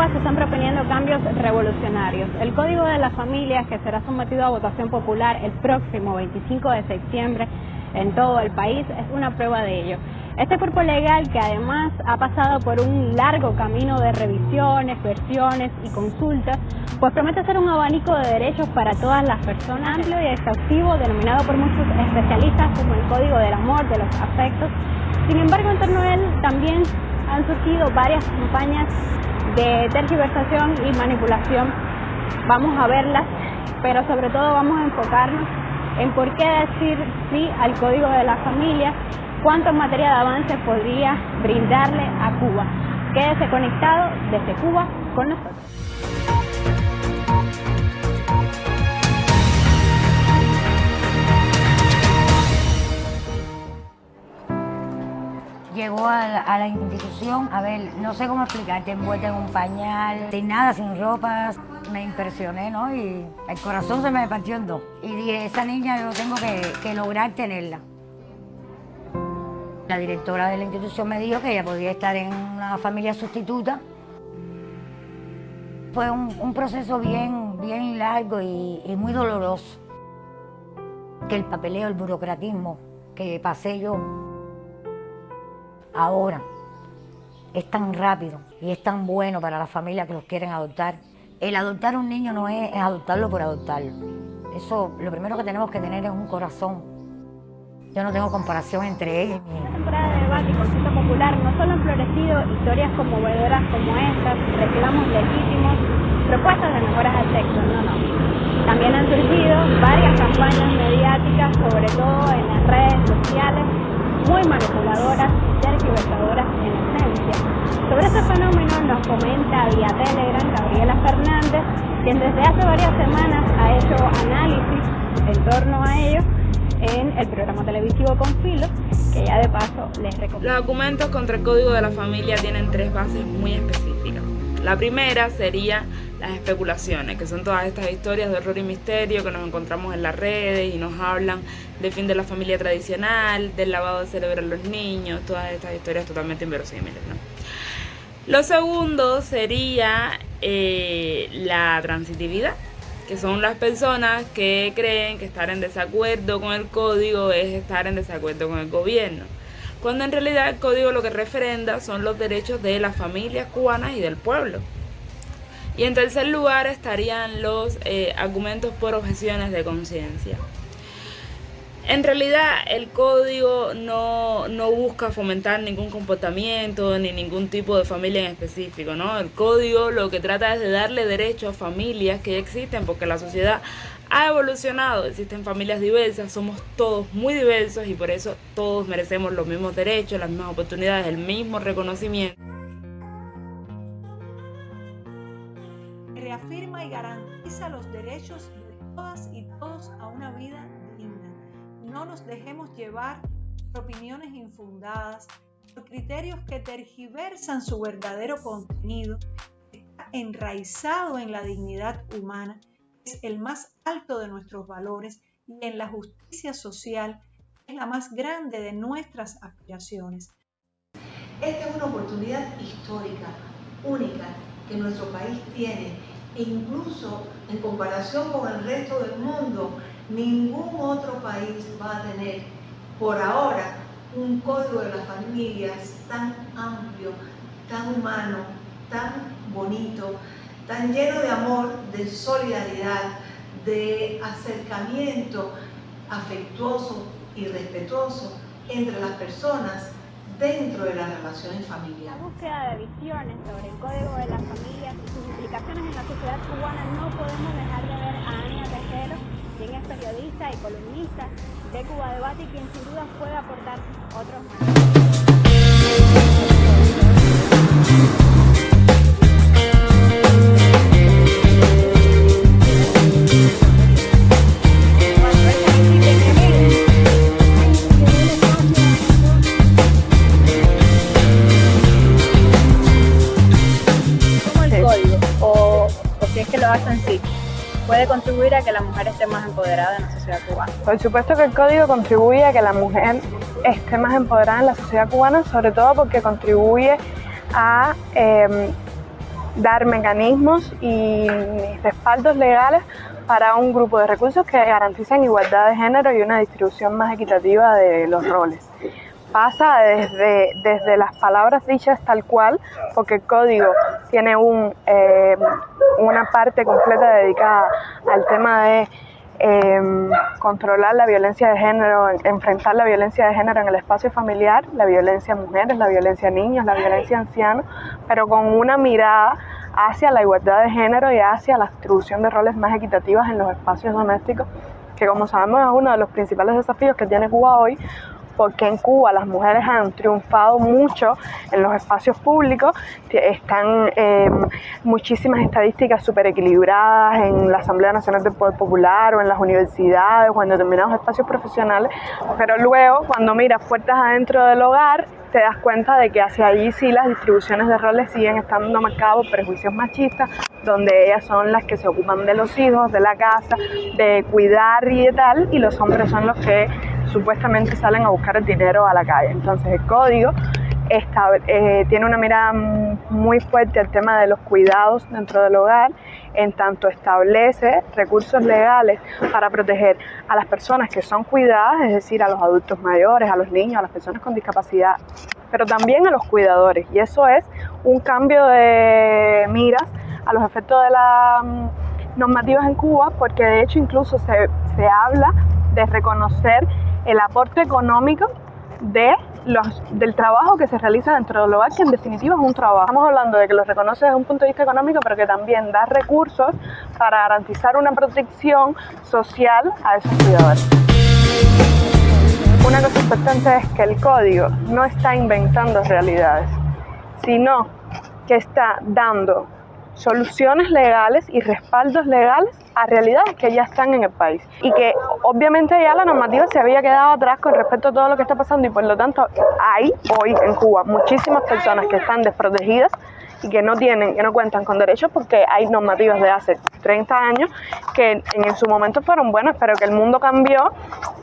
Cuba se están proponiendo cambios revolucionarios. El Código de las Familias, que será sometido a votación popular el próximo 25 de septiembre en todo el país, es una prueba de ello. Este cuerpo legal, que además ha pasado por un largo camino de revisiones, versiones y consultas, pues promete ser un abanico de derechos para todas las personas, amplio y exhaustivo, denominado por muchos especialistas como el Código del Amor, de los afectos. Sin embargo, en torno a él también han surgido varias campañas de tergiversación y manipulación. Vamos a verlas, pero sobre todo vamos a enfocarnos en por qué decir sí al código de la familia, cuánto materia de avance podría brindarle a Cuba. Quédese conectado desde Cuba con nosotros. A la, institución, a ver, no sé cómo explicarte, envuelta en un pañal, sin nada, sin ropa, me impresioné, ¿no? Y el corazón se me partió en dos. Y dije, esa niña yo tengo que, lograr tenerla. La directora de la institución me dijo que ella podía estar en una familia sustituta. Fue un, proceso bien, bien largo y, y muy doloroso. Que el papeleo, el burocratismo que pasé yo ahora es tan rápido y es tan bueno para las familias que los quieren adoptar. El adoptar un niño no es, adoptarlo por adoptarlo. Eso, lo primero que tenemos que tener es un corazón. Yo no tengo comparación entre ellos. Esta temporada de debate y popular no solo han florecido historias conmovedoras como estas, reclamos legítimos, propuestas de mejoras al texto, no, no. También han surgido varias campañas mediáticas, sobre todo en las redes sociales, muy manipuladoras y tergiversadoras en esencia. Sobre este fenómeno nos comenta vía Telegram Gabriela Fernández, quien desde hace varias semanas ha hecho análisis en torno a ello en el programa televisivo Confilo, que ya de paso les recomiendo. Los documentos contra el Código de la Familia tienen tres bases muy específicas. La primera sería las especulaciones, que son todas estas historias de horror y misterio que nos encontramos en las redes y nos hablan del fin de la familia tradicional, del lavado de cerebro en los niños, todas estas historias totalmente inverosímiles. ¿no? Lo segundo sería eh, la transitividad, que son las personas que creen que estar en desacuerdo con el código es estar en desacuerdo con el gobierno cuando en realidad el código lo que referenda son los derechos de las familias cubanas y del pueblo. Y en tercer lugar estarían los eh, argumentos por objeciones de conciencia. En realidad el código no, no, busca fomentar ningún comportamiento ni ningún tipo de familia en específico, ¿no? El código lo que trata es de darle derecho a familias que ya existen porque la sociedad ha evolucionado, existen familias diversas, somos todos muy diversos y por eso todos merecemos los mismos derechos, las mismas oportunidades, el mismo reconocimiento. Derechos de todas y todos a una vida digna. No nos dejemos llevar por opiniones infundadas, por criterios que tergiversan su verdadero contenido, está enraizado en la dignidad humana es el más alto de nuestros valores y en la justicia social es la más grande de nuestras aspiraciones. Esta es una oportunidad histórica, única, que nuestro país tiene. E incluso en comparación con el resto del mundo, ningún otro país va a tener por ahora un código de las familias tan amplio, tan humano, tan bonito, tan lleno de amor, de solidaridad, de acercamiento afectuoso y respetuoso entre las personas dentro de las relaciones familiares. La búsqueda de visiones sobre el código de las familias y sus implicaciones en la sociedad cubana no podemos dejar de ver a Ania Tejero, quien es periodista y columnista de Cuba Debate y quien sin duda puede aportar otros más. Puede contribuir a que la mujer esté más empoderada en la sociedad cubana? Por supuesto que el código contribuye a que la mujer esté más empoderada en la sociedad cubana, sobre todo porque contribuye a em, dar mecanismos y respaldos legales para un grupo de recursos que garanticen igualdad de género y una distribución más equitativa de los roles. Pasa desde, desde las palabras dichas tal cual, porque el código tiene un, eh, una parte completa dedicada al tema de eh, controlar la violencia de género, enfrentar la violencia de género en el espacio familiar, la violencia a mujeres, la violencia a niños, la violencia a ancianos, pero con una mirada hacia la igualdad de género y hacia la distribución de roles más equitativas en los espacios domésticos, que como sabemos es uno de los principales desafíos que tiene Cuba hoy, porque en Cuba las mujeres han triunfado mucho en los espacios públicos, están eh, muchísimas estadísticas súper equilibradas en la Asamblea Nacional del Poder Popular o en las universidades o en determinados espacios profesionales, pero luego cuando miras puertas adentro del hogar, te das cuenta de que hacia allí sí las distribuciones de roles siguen estando marcadas por prejuicios machistas, donde ellas son las que se ocupan de los hijos, de la casa, de cuidar y de tal, y los hombres son los que supuestamente salen a buscar el dinero a la calle. Entonces el código eh, tiene una mirada muy fuerte al tema de los cuidados dentro del hogar, en tanto establece recursos legales para proteger a las personas que son cuidadas, es decir, a los adultos mayores, a los niños, a las personas con discapacidad, pero también a los cuidadores. Y eso es un cambio de miras a los efectos de las mm, normativas en Cuba, porque de hecho incluso se, se habla de reconocer el aporte económico de los, del trabajo que se realiza dentro del hogar, que en definitiva es un trabajo. Estamos hablando de que lo reconoce desde un punto de vista económico, pero que también da recursos para garantizar una protección social a esos cuidadores. Una cosa importante es que el código no está inventando realidades, sino que está dando soluciones legales y respaldos legales a realidades que ya están en el país. Y que obviamente ya la normativa se había quedado atrás con respecto a todo lo que está pasando y por lo tanto hay hoy en Cuba muchísimas personas que están desprotegidas y que no tienen, que no cuentan con derechos porque hay normativas de hace 30 años que en su momento fueron buenas, pero que el mundo cambió,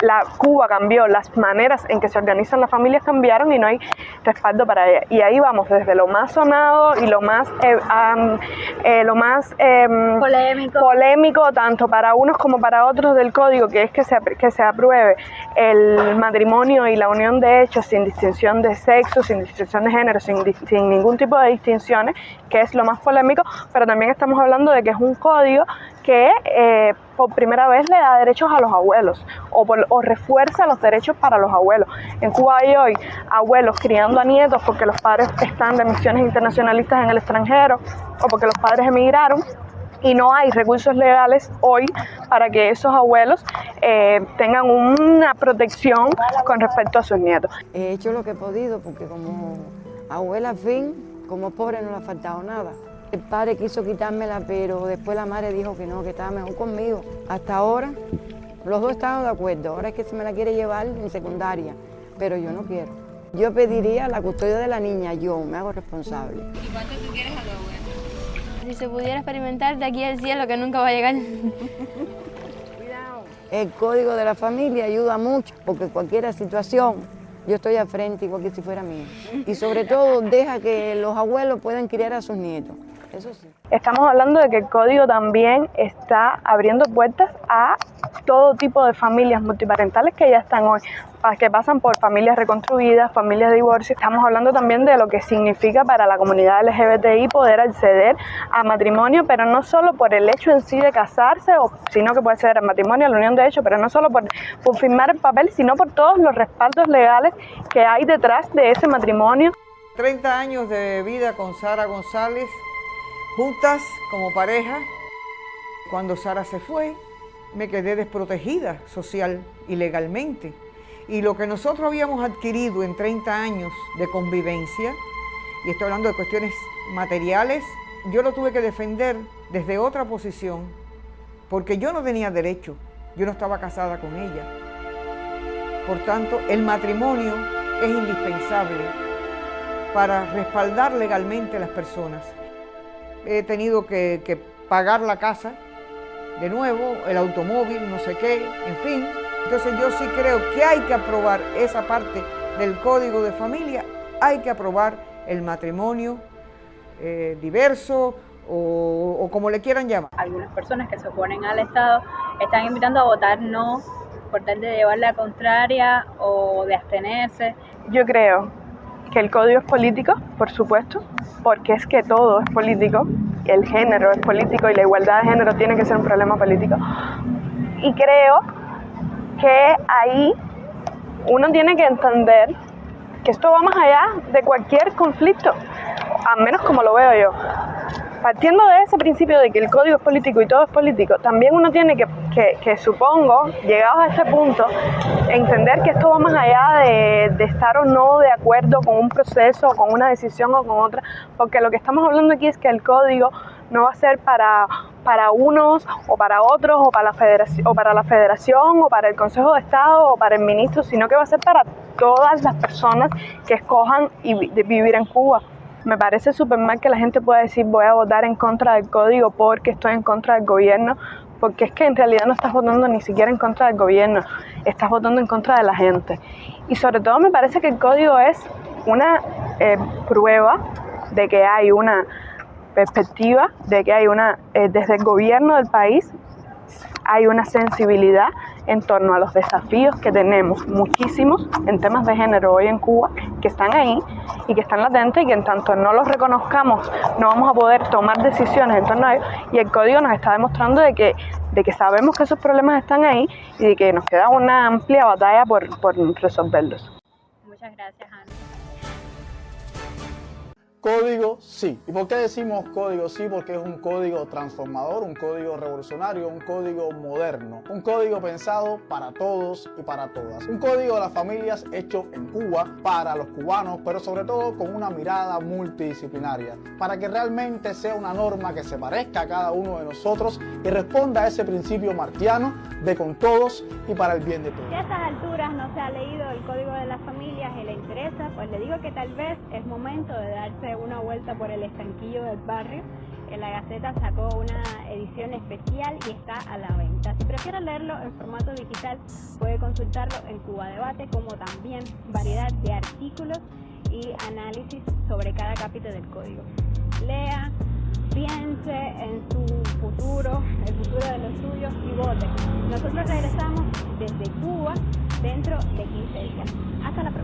la Cuba cambió, las maneras en que se organizan las familias cambiaron y no hay respaldo para ella. Y ahí vamos desde lo más sonado y lo más eh, eh, lo más em, polémico. polémico tanto para unos como para otros del código, que es que se, que se apruebe el matrimonio y la unión de hechos sin distinción de sexo, sin distinción de género, sin, sin ningún tipo de que es lo más polémico, pero también estamos hablando de que es un código que eh, por primera vez le da derechos a los abuelos o, refuerza los derechos para los abuelos. En Cuba hay hoy abuelos criando a nietos porque los padres están de misiones internacionalistas en el extranjero o porque los padres emigraron y no hay recursos legales hoy para que esos abuelos eh, tengan una protección con respecto a sus nietos. He hecho lo que he podido porque como abuela, fin, como pobre no le ha faltado nada. El padre quiso quitármela, pero después la madre dijo que no, que estaba mejor conmigo. Hasta ahora, los dos estaban de acuerdo. Ahora es que se me la quiere llevar en secundaria, pero yo no quiero. Yo pediría la custodia de la niña, yo me hago responsable. ¿Y cuánto tú quieres a tu abuela? Si se pudiera experimentar de aquí al cielo, que nunca va a llegar. El código de la familia ayuda mucho, porque cualquier situación, yo estoy al frente igual que si fuera mío. Y sobre todo, deja que los abuelos puedan criar a sus nietos. Eso sí. Estamos hablando de que el código también está abriendo puertas a todo tipo de familias multiparentales que ya están hoy, que pasan por familias reconstruidas, familias de divorcio. Estamos hablando también de lo que significa para la comunidad LGBTI poder acceder a matrimonio, pero no solo por el hecho en sí de casarse, sino que puede ser el matrimonio, la unión de hecho, pero no solo por, por firmar el papel, sino por todos los respaldos legales que hay detrás de ese matrimonio. 30 años de vida con Sara González juntas como pareja. Cuando Sara se fue, me quedé desprotegida social y legalmente. Y lo que nosotros habíamos adquirido en 30 años de convivencia, y estoy hablando de cuestiones materiales, yo lo tuve que defender desde otra posición, porque yo no tenía derecho, yo no estaba casada con ella. Por tanto, el matrimonio es indispensable para respaldar legalmente a las personas he tenido que, pagar la casa de nuevo, el automóvil, no sé qué, en fin. Entonces yo sí creo que hay que aprobar esa parte del código de familia, hay que aprobar el matrimonio eh, diverso o, como le quieran llamar. Algunas personas que se oponen al Estado están invitando a votar no por tal de llevar la contraria o de abstenerse. Yo creo que el código es político, por supuesto, porque es que todo es político, el género es político y la igualdad de género tiene que ser un problema político. Y creo que ahí uno tiene que entender que esto va más allá de cualquier conflicto, al menos como lo veo yo. Partiendo de ese principio de que el código es político y todo es político, también uno tiene que, que, supongo, llegados a este punto, entender que esto va más allá de, de, estar o no de acuerdo con un proceso, con una decisión o con otra, porque lo que estamos hablando aquí es que el código no va a ser para, para unos o para otros o para, la federación, o para la federación o para el Consejo de Estado o para el ministro, sino que va a ser para todas las personas que escojan y vivir en Cuba. Me parece súper mal que la gente pueda decir voy a votar en contra del código porque estoy en contra del gobierno, porque es que en realidad no estás votando ni siquiera en contra del gobierno, estás votando en contra de la gente. Y sobre todo me parece que el código es una eh, prueba de que hay una perspectiva, de que hay una, eh, desde el gobierno del país, hay una sensibilidad en torno a los desafíos que tenemos muchísimos en temas de género hoy en Cuba, que están ahí y que están latentes y que en tanto no los reconozcamos no vamos a poder tomar decisiones en torno a ellos y el código nos está demostrando de que, de que sabemos que esos problemas están ahí y de que nos queda una amplia batalla por, por resolverlos. Muchas gracias, Ana. Código sí. ¿Y por qué decimos código sí? Porque es un código transformador, un código revolucionario, un código moderno, un código pensado para todos y para todas. Un código de las familias hecho en Cuba para los cubanos, pero sobre todo con una mirada multidisciplinaria, para que realmente sea una norma que se parezca a cada uno de nosotros y responda a ese principio martiano de con todos y para el bien de todos. Si a estas alturas no se ha leído el código de las familias y le interesa, pues le digo que tal vez es momento de una vuelta por el estanquillo del barrio. En la Gaceta sacó una edición especial y está a la venta. Si prefiere leerlo en formato digital, puede consultarlo en Cuba Debate, como también variedad de artículos y análisis sobre cada capítulo del código. Lea, piense en su futuro, el futuro de los suyos y vote. Nosotros regresamos desde Cuba dentro de 15 días. Hasta la próxima.